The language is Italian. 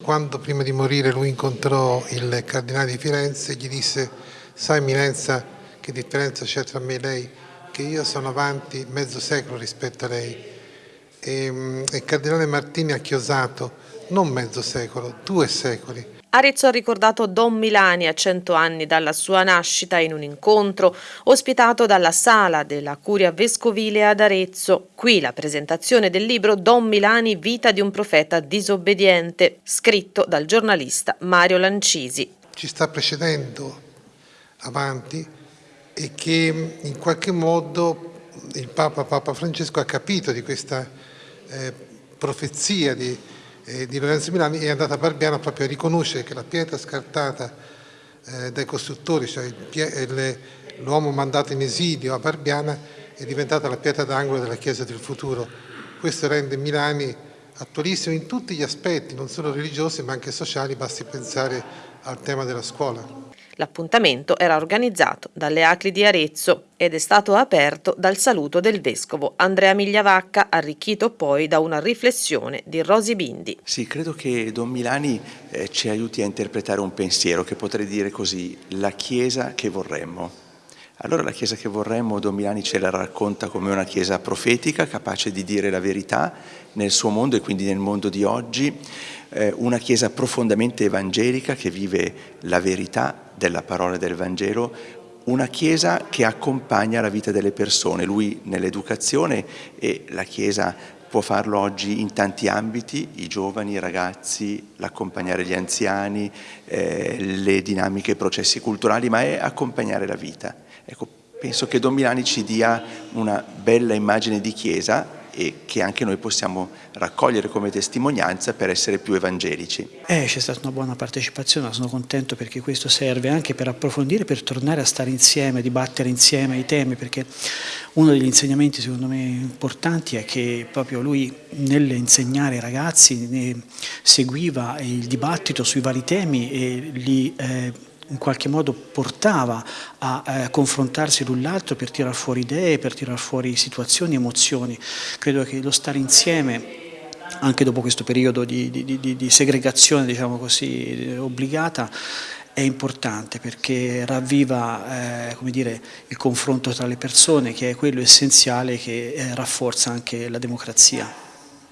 Quando prima di morire lui incontrò il cardinale di Firenze gli disse sai Eminenza che differenza c'è tra me e lei? Che io sono avanti mezzo secolo rispetto a lei e, mm, e il cardinale Martini ha chiosato non mezzo secolo, due secoli Arezzo ha ricordato Don Milani a cento anni dalla sua nascita in un incontro ospitato dalla sala della Curia Vescovile ad Arezzo. Qui la presentazione del libro Don Milani, vita di un profeta disobbediente, scritto dal giornalista Mario Lancisi. Ci sta precedendo avanti e che in qualche modo il Papa, Papa Francesco ha capito di questa eh, profezia di eh, di Lorenzo Milani è andata a Barbiana proprio a riconoscere che la pietra scartata eh, dai costruttori, cioè l'uomo mandato in esilio a Barbiana, è diventata la pietra d'angolo della Chiesa del futuro. Questo rende Milani attualissimo in tutti gli aspetti, non solo religiosi ma anche sociali, basti pensare al tema della scuola. L'appuntamento era organizzato dalle Acri di Arezzo ed è stato aperto dal saluto del vescovo Andrea Migliavacca, arricchito poi da una riflessione di Rosi Bindi. Sì, credo che Don Milani eh, ci aiuti a interpretare un pensiero che potrei dire così, la Chiesa che vorremmo. Allora la Chiesa che vorremmo, Don Milani ce la racconta come una Chiesa profetica, capace di dire la verità nel suo mondo e quindi nel mondo di oggi, eh, una Chiesa profondamente evangelica che vive la verità della parola del Vangelo, una Chiesa che accompagna la vita delle persone, lui nell'educazione e la Chiesa può farlo oggi in tanti ambiti, i giovani, i ragazzi, l'accompagnare gli anziani, eh, le dinamiche, i processi culturali, ma è accompagnare la vita. Ecco, penso che Don Milani ci dia una bella immagine di Chiesa e che anche noi possiamo raccogliere come testimonianza per essere più evangelici. Eh, c'è stata una buona partecipazione, sono contento perché questo serve anche per approfondire, per tornare a stare insieme, dibattere insieme i temi, perché uno degli insegnamenti secondo me importanti è che proprio lui nell'insegnare ai ragazzi seguiva il dibattito sui vari temi e li eh, in qualche modo portava a eh, confrontarsi l'un l'altro per tirar fuori idee, per tirar fuori situazioni, emozioni. Credo che lo stare insieme anche dopo questo periodo di, di, di, di segregazione diciamo così, obbligata è importante perché ravviva eh, dire, il confronto tra le persone che è quello essenziale che eh, rafforza anche la democrazia.